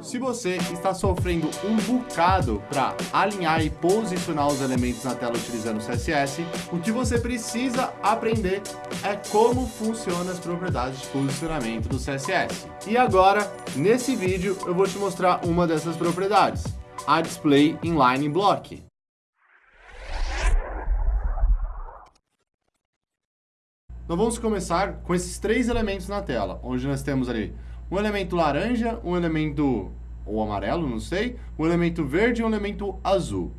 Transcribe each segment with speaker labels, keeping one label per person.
Speaker 1: Se você está sofrendo um bocado para alinhar e posicionar os elementos na tela utilizando o CSS, o que você precisa aprender é como funcionam as propriedades de posicionamento do CSS. E agora, nesse vídeo, eu vou te mostrar uma dessas propriedades, a Display Inline Block. Nós vamos começar com esses três elementos na tela, onde nós temos ali um elemento laranja, um elemento ou amarelo, não sei, um elemento verde e um elemento azul.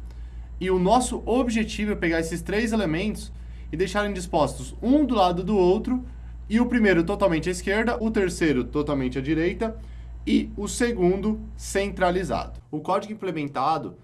Speaker 1: E o nosso objetivo é pegar esses três elementos e deixarem dispostos um do lado do outro, e o primeiro totalmente à esquerda, o terceiro totalmente à direita e o segundo centralizado. O código implementado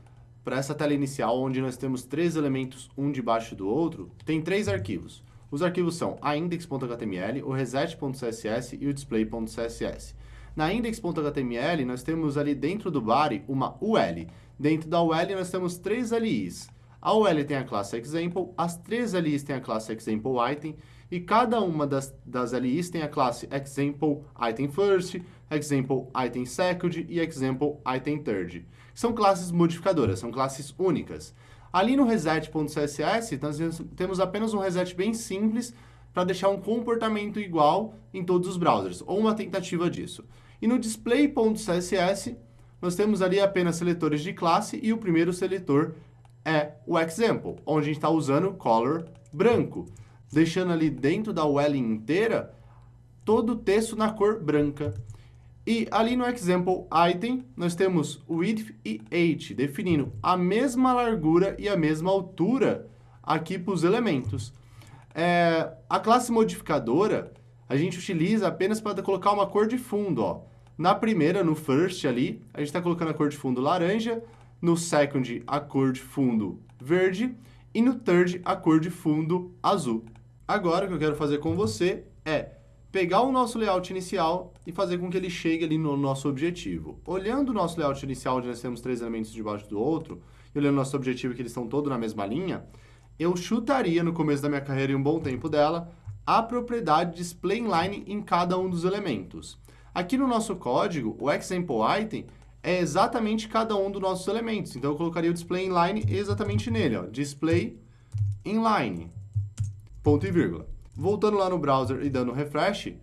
Speaker 1: para essa tela inicial, onde nós temos três elementos um debaixo do outro, tem três arquivos. Os arquivos são a index.html, o reset.css e o display.css. Na index.html, nós temos ali dentro do body uma UL. Dentro da UL, nós temos três LIs. A UL tem a classe example, as três LIs têm a classe example item, e cada uma das, das LIs tem a classe example item first, example item second e example item third. São classes modificadoras, são classes únicas. Ali no reset.css, nós temos apenas um reset bem simples para deixar um comportamento igual em todos os browsers, ou uma tentativa disso. E no display.css, nós temos ali apenas seletores de classe e o primeiro seletor é o example, onde a gente está usando color branco, deixando ali dentro da UL inteira todo o texto na cor branca. E ali no example item, nós temos width e height, definindo a mesma largura e a mesma altura aqui para os elementos. É, a classe modificadora, a gente utiliza apenas para colocar uma cor de fundo. Ó. Na primeira, no first ali, a gente está colocando a cor de fundo laranja, no second, a cor de fundo verde, e no third, a cor de fundo azul. Agora, o que eu quero fazer com você é pegar o nosso layout inicial e fazer com que ele chegue ali no nosso objetivo. Olhando o nosso layout inicial, onde nós temos três elementos debaixo do outro, e olhando o nosso objetivo, que eles estão todos na mesma linha, eu chutaria no começo da minha carreira e um bom tempo dela, a propriedade display inline em cada um dos elementos. Aqui no nosso código, o example item é exatamente cada um dos nossos elementos. Então, eu colocaria o display inline exatamente nele, ó, display inline, ponto e vírgula. Voltando lá no browser e dando refresh,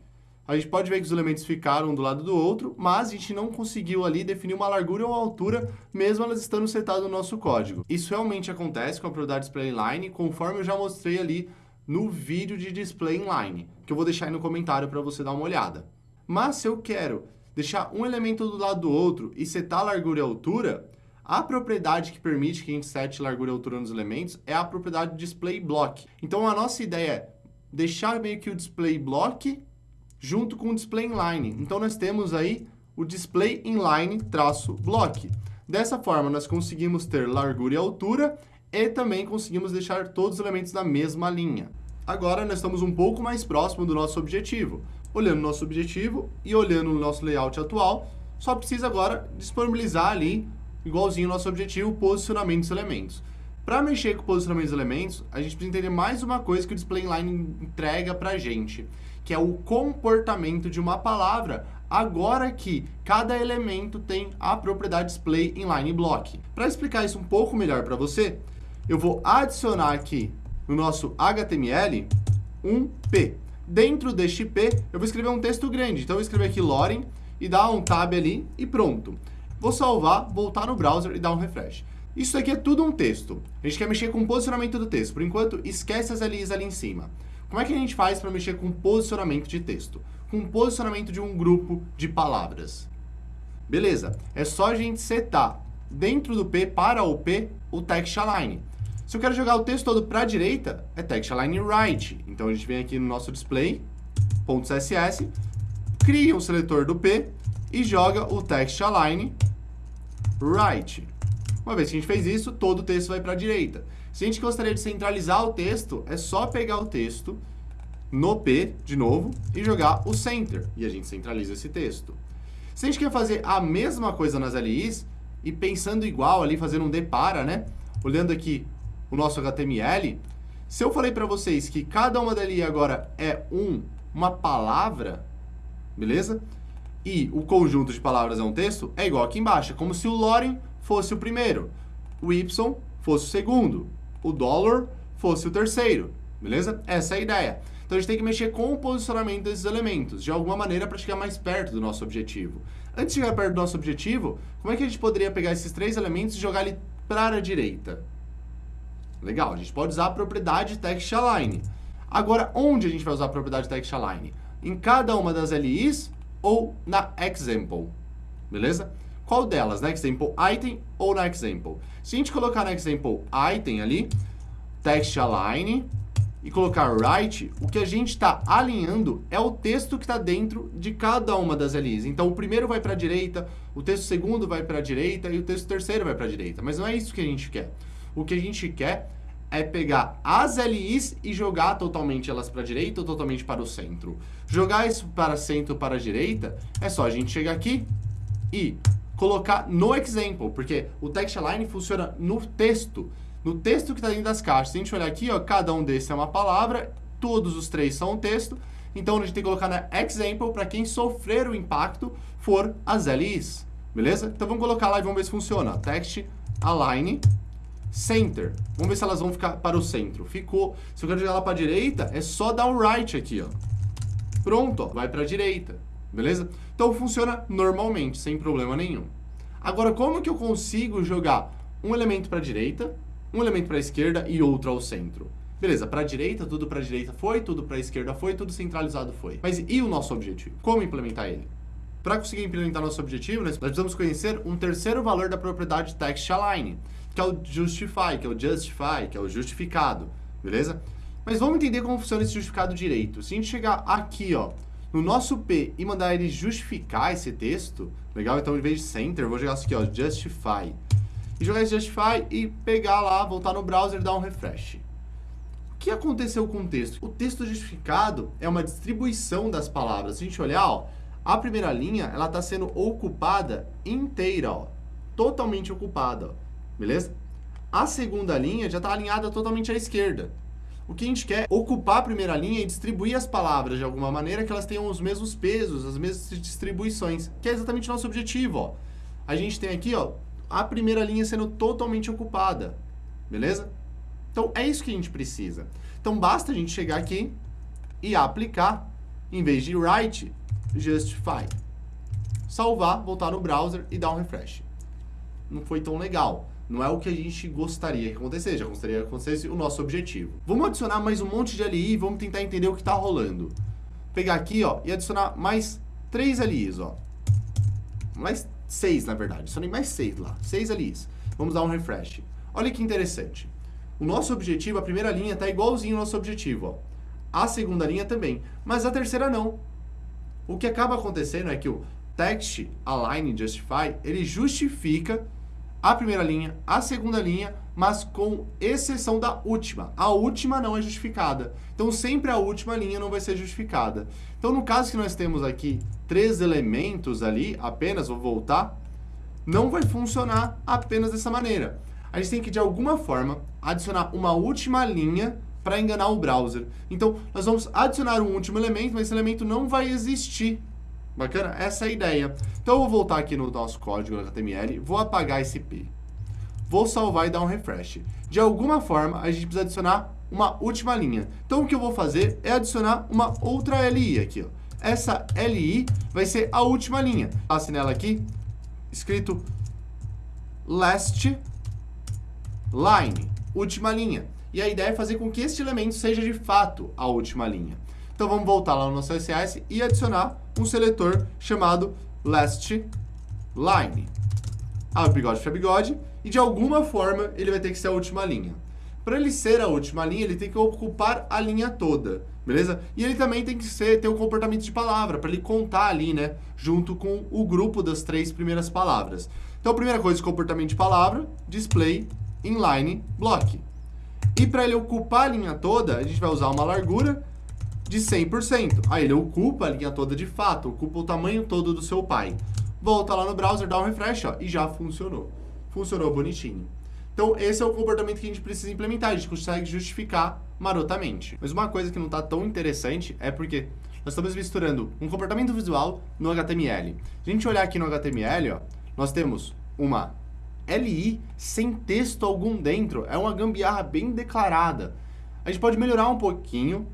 Speaker 1: a gente pode ver que os elementos ficaram um do lado do outro, mas a gente não conseguiu ali definir uma largura ou altura, mesmo elas estando setadas no nosso código. Isso realmente acontece com a propriedade display inline, conforme eu já mostrei ali no vídeo de display inline, que eu vou deixar aí no comentário para você dar uma olhada. Mas se eu quero deixar um elemento do lado do outro e setar largura e altura, a propriedade que permite que a gente sete largura e altura nos elementos é a propriedade display block. Então a nossa ideia é deixar meio que o display block junto com o display inline. Então, nós temos aí o display inline traço block. Dessa forma, nós conseguimos ter largura e altura e também conseguimos deixar todos os elementos na mesma linha. Agora, nós estamos um pouco mais próximo do nosso objetivo. Olhando o nosso objetivo e olhando o nosso layout atual, só precisa agora disponibilizar ali, igualzinho ao nosso objetivo, o posicionamento dos elementos. Para mexer com o posicionamento dos elementos, a gente precisa entender mais uma coisa que o display inline entrega para a gente, que é o comportamento de uma palavra, agora que cada elemento tem a propriedade display inline block. Para explicar isso um pouco melhor para você, eu vou adicionar aqui no nosso HTML um P. Dentro deste P, eu vou escrever um texto grande. Então, eu vou escrever aqui Loren e dar um tab ali e pronto. Vou salvar, voltar no browser e dar um refresh. Isso aqui é tudo um texto. A gente quer mexer com o posicionamento do texto. Por enquanto, esquece as LIs ali em cima. Como é que a gente faz para mexer com posicionamento de texto? Com posicionamento de um grupo de palavras. Beleza, é só a gente setar dentro do P, para o P, o text align. Se eu quero jogar o texto todo para a direita, é text align right. Então a gente vem aqui no nosso display, .css, cria um seletor do P e joga o text align right. Uma vez que a gente fez isso, todo o texto vai para a direita. Se a gente gostaria de centralizar o texto, é só pegar o texto no P, de novo, e jogar o center. E a gente centraliza esse texto. Se a gente quer fazer a mesma coisa nas LIs, e pensando igual ali, fazendo um depara, né? Olhando aqui o nosso HTML, se eu falei para vocês que cada uma dali agora é um, uma palavra, beleza? e o conjunto de palavras é um texto, é igual aqui embaixo. É como se o Loren fosse o primeiro, o Y fosse o segundo, o dólar fosse o terceiro, beleza? Essa é a ideia. Então a gente tem que mexer com o posicionamento desses elementos, de alguma maneira, para chegar mais perto do nosso objetivo. Antes de chegar perto do nosso objetivo, como é que a gente poderia pegar esses três elementos e jogar ele para a direita? Legal, a gente pode usar a propriedade text align. Agora, onde a gente vai usar a propriedade text align? Em cada uma das LIs ou na example, beleza? Qual delas, na example item ou na example? Se a gente colocar na example item ali, text align e colocar right, o que a gente está alinhando é o texto que está dentro de cada uma das LIs. Então, o primeiro vai para a direita, o texto segundo vai para a direita e o texto terceiro vai para a direita. Mas não é isso que a gente quer. O que a gente quer é pegar as LIs e jogar totalmente elas para a direita ou totalmente para o centro. Jogar isso para centro ou para a direita, é só a gente chegar aqui e colocar no example, porque o text align funciona no texto, no texto que está dentro das caixas. Se a gente olhar aqui, ó, cada um desses é uma palavra, todos os três são um texto, então a gente tem que colocar na example para quem sofrer o impacto for as LIs, beleza? Então vamos colocar lá e vamos ver se funciona. Text align center. Vamos ver se elas vão ficar para o centro. Ficou. Se eu quero jogar ela para a direita, é só dar um right aqui, ó. Pronto, ó, vai para a direita, beleza? Então funciona normalmente, sem problema nenhum. Agora, como que eu consigo jogar um elemento para a direita, um elemento para a esquerda e outro ao centro? Beleza, para a direita, tudo para a direita foi, tudo para a esquerda foi, tudo centralizado foi. Mas e o nosso objetivo? Como implementar ele? Para conseguir implementar nosso objetivo, nós precisamos conhecer um terceiro valor da propriedade text align, que é o justify, que é o justify, que é o justificado, beleza? Mas vamos entender como funciona esse justificado direito. Se a gente chegar aqui, ó, no nosso P e mandar ele justificar esse texto, legal? Então, em vez de center, vou jogar isso aqui, ó, justify. E jogar esse justify e pegar lá, voltar no browser e dar um refresh. O que aconteceu com o texto? O texto justificado é uma distribuição das palavras. Se a gente olhar, ó, a primeira linha, ela está sendo ocupada inteira, ó, totalmente ocupada, ó, beleza? A segunda linha já está alinhada totalmente à esquerda. O que a gente quer é ocupar a primeira linha e distribuir as palavras de alguma maneira que elas tenham os mesmos pesos, as mesmas distribuições, que é exatamente o nosso objetivo, ó. A gente tem aqui, ó, a primeira linha sendo totalmente ocupada, beleza? Então, é isso que a gente precisa. Então, basta a gente chegar aqui e aplicar, em vez de write, justify. Salvar, voltar no browser e dar um refresh. Não foi tão legal. Não é o que a gente gostaria que acontecesse, já gostaria que acontecesse o nosso objetivo. Vamos adicionar mais um monte de LI e vamos tentar entender o que está rolando. Pegar aqui, ó, e adicionar mais três LIs, ó. Mais seis, na verdade. Adicionei mais seis lá. Seis LIs. Vamos dar um refresh. Olha que interessante. O nosso objetivo, a primeira linha, está igualzinho ao nosso objetivo, ó. A segunda linha também. Mas a terceira não. O que acaba acontecendo é que o text align justify, ele justifica a primeira linha, a segunda linha, mas com exceção da última. A última não é justificada. Então, sempre a última linha não vai ser justificada. Então, no caso que nós temos aqui três elementos ali, apenas, vou voltar, não vai funcionar apenas dessa maneira. A gente tem que, de alguma forma, adicionar uma última linha para enganar o browser. Então, nós vamos adicionar um último elemento, mas esse elemento não vai existir Bacana? Essa é a ideia. Então eu vou voltar aqui no nosso código HTML, vou apagar esse P. Vou salvar e dar um refresh. De alguma forma, a gente precisa adicionar uma última linha. Então o que eu vou fazer é adicionar uma outra LI aqui. Ó. Essa LI vai ser a última linha. Passe nela aqui, escrito last line, última linha. E a ideia é fazer com que este elemento seja de fato a última linha. Então vamos voltar lá no nosso CSS e adicionar um seletor chamado last line. Abre ah, bigode para bigode e de alguma forma ele vai ter que ser a última linha. Para ele ser a última linha, ele tem que ocupar a linha toda, beleza? E ele também tem que ser, ter um comportamento de palavra, para ele contar ali, né, junto com o grupo das três primeiras palavras. Então, primeira coisa, comportamento de palavra, display inline block. E para ele ocupar a linha toda, a gente vai usar uma largura de 100%. Aí ele ocupa a linha toda de fato, ocupa o tamanho todo do seu pai. Volta lá no browser, dá um refresh ó, e já funcionou. Funcionou bonitinho. Então, esse é o comportamento que a gente precisa implementar, a gente consegue justificar marotamente. Mas uma coisa que não está tão interessante é porque nós estamos misturando um comportamento visual no HTML. Se a gente olhar aqui no HTML, ó, nós temos uma LI sem texto algum dentro. É uma gambiarra bem declarada. A gente pode melhorar um pouquinho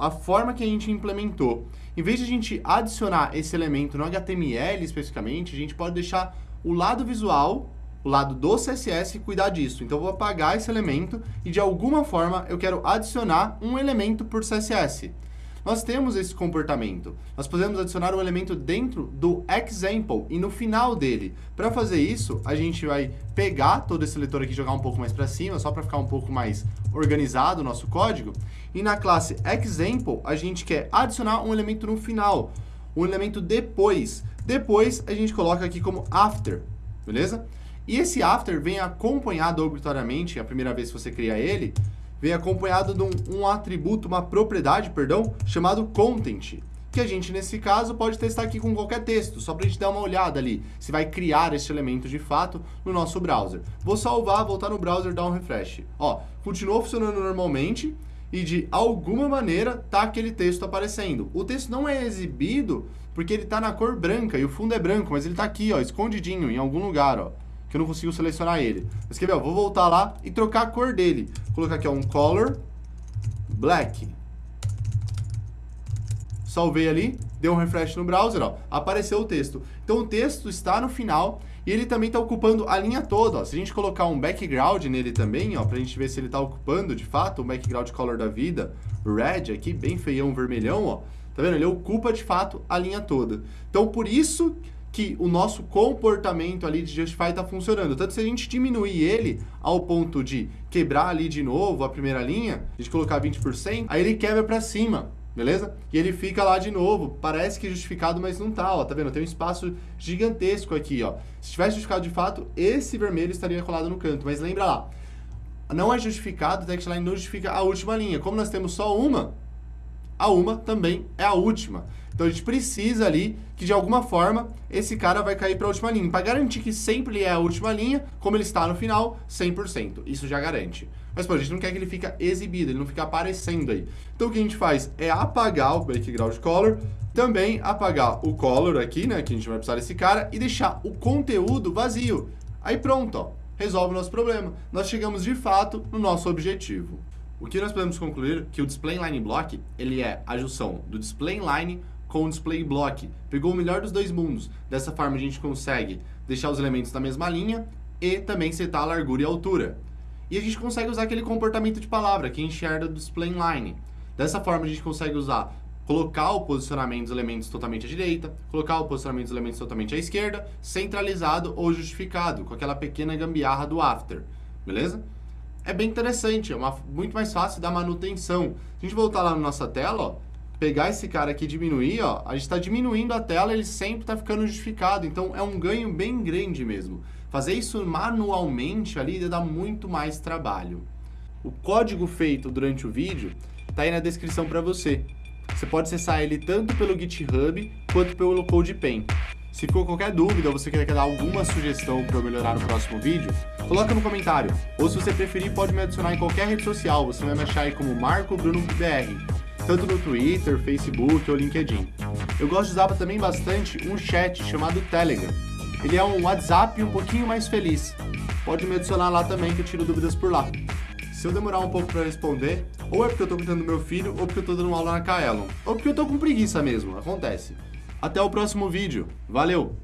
Speaker 1: a forma que a gente implementou. Em vez de a gente adicionar esse elemento no HTML especificamente, a gente pode deixar o lado visual, o lado do CSS, cuidar disso. Então eu vou apagar esse elemento e de alguma forma eu quero adicionar um elemento por CSS nós temos esse comportamento. Nós podemos adicionar um elemento dentro do example e no final dele. Para fazer isso, a gente vai pegar todo esse leitor aqui e jogar um pouco mais para cima, só para ficar um pouco mais organizado o nosso código. E na classe example, a gente quer adicionar um elemento no final, um elemento depois. Depois, a gente coloca aqui como after, beleza? E esse after vem acompanhado obrigatoriamente, a primeira vez que você cria ele, vem acompanhado de um, um atributo, uma propriedade, perdão, chamado content, que a gente, nesse caso, pode testar aqui com qualquer texto, só para a gente dar uma olhada ali, se vai criar esse elemento de fato no nosso browser. Vou salvar, voltar no browser, dar um refresh. Ó, continuou funcionando normalmente e de alguma maneira tá aquele texto aparecendo. O texto não é exibido porque ele está na cor branca e o fundo é branco, mas ele está aqui, ó, escondidinho em algum lugar, ó que eu não consigo selecionar ele. Mas quer ver, vou voltar lá e trocar a cor dele. Vou colocar aqui ó, um color black. Salvei ali, deu um refresh no browser, ó, apareceu o texto. Então o texto está no final e ele também está ocupando a linha toda. Ó. Se a gente colocar um background nele também, ó, a gente ver se ele está ocupando de fato o background color da vida, red aqui, bem feião, vermelhão, ó. Tá vendo? Ele ocupa de fato a linha toda. Então por isso que o nosso comportamento ali de Justify está funcionando. Tanto se a gente diminuir ele ao ponto de quebrar ali de novo a primeira linha, a gente colocar 20%, aí ele quebra para cima, beleza? E ele fica lá de novo, parece que é justificado, mas não tá, ó, tá vendo? Tem um espaço gigantesco aqui, ó. Se tivesse justificado de fato, esse vermelho estaria colado no canto, mas lembra lá, não é justificado, o textline não justifica a última linha. Como nós temos só uma, a uma também é a última. Então a gente precisa ali que de alguma forma esse cara vai cair para a última linha. Para garantir que sempre é a última linha, como ele está no final, 100%. Isso já garante. Mas pô, a gente não quer que ele fique exibido, ele não fique aparecendo aí. Então o que a gente faz é apagar o background color, também apagar o color aqui, né, que a gente vai precisar desse cara, e deixar o conteúdo vazio. Aí pronto, ó, resolve o nosso problema. Nós chegamos de fato no nosso objetivo. O que nós podemos concluir que o display line block, ele é a junção do display line com o display block. Pegou o melhor dos dois mundos. Dessa forma a gente consegue deixar os elementos na mesma linha e também setar a largura e a altura. E a gente consegue usar aquele comportamento de palavra que enxerga do display line. Dessa forma a gente consegue usar colocar o posicionamento dos elementos totalmente à direita, colocar o posicionamento dos elementos totalmente à esquerda, centralizado ou justificado, com aquela pequena gambiarra do after, beleza? É bem interessante, é uma, muito mais fácil da manutenção. Se a gente voltar lá na nossa tela, ó, pegar esse cara aqui e diminuir, ó, a gente está diminuindo a tela, ele sempre está ficando justificado. Então é um ganho bem grande mesmo. Fazer isso manualmente ali dá muito mais trabalho. O código feito durante o vídeo está aí na descrição para você. Você pode acessar ele tanto pelo GitHub quanto pelo CodePen. Se ficou qualquer dúvida ou você quer dar alguma sugestão para eu melhorar no próximo vídeo, coloca no comentário. Ou se você preferir, pode me adicionar em qualquer rede social. Você vai me achar aí como Marco Bruno BR tanto no Twitter, Facebook ou LinkedIn. Eu gosto de usar também bastante um chat chamado Telegram. Ele é um WhatsApp um pouquinho mais feliz. Pode me adicionar lá também que eu tiro dúvidas por lá. Se eu demorar um pouco para responder, ou é porque eu tô cuidando do meu filho, ou porque eu tô dando aula na Kaelon, ou porque eu tô com preguiça mesmo, acontece. Até o próximo vídeo. Valeu!